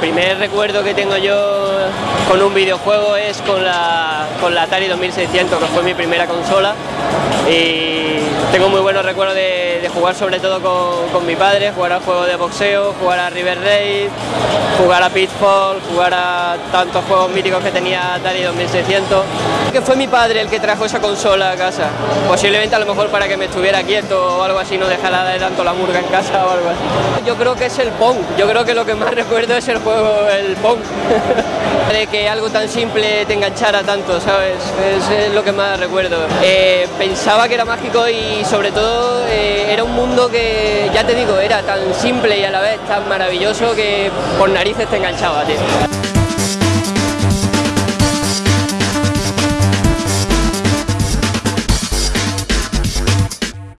primer recuerdo que tengo yo con un videojuego es con la, con la Atari 2600, que fue mi primera consola. Y tengo muy buenos recuerdos de, jugar sobre todo con, mi padre, jugar al juego de boxeo, jugar a River Raid, jugar a Pitfall, jugar a tantos juegos míticos que tenía Atari 2600. Que fue mi padre el que trajo esa consola a casa, posiblemente a lo mejor para que me estuviera quieto o algo así, no dejara de tanto la murga en casa o algo así. Yo creo que es el Pong, yo creo que lo que más recuerdo es el juego, el Pong. de que algo tan simple te enganchara tanto, ¿sabes? Es, lo que más recuerdo. Eh, pensaba que era mágico y sobre todo eh, era un mundo que, ya te digo, era tan simple y a la vez tan maravilloso que por narices te enganchaba, tío.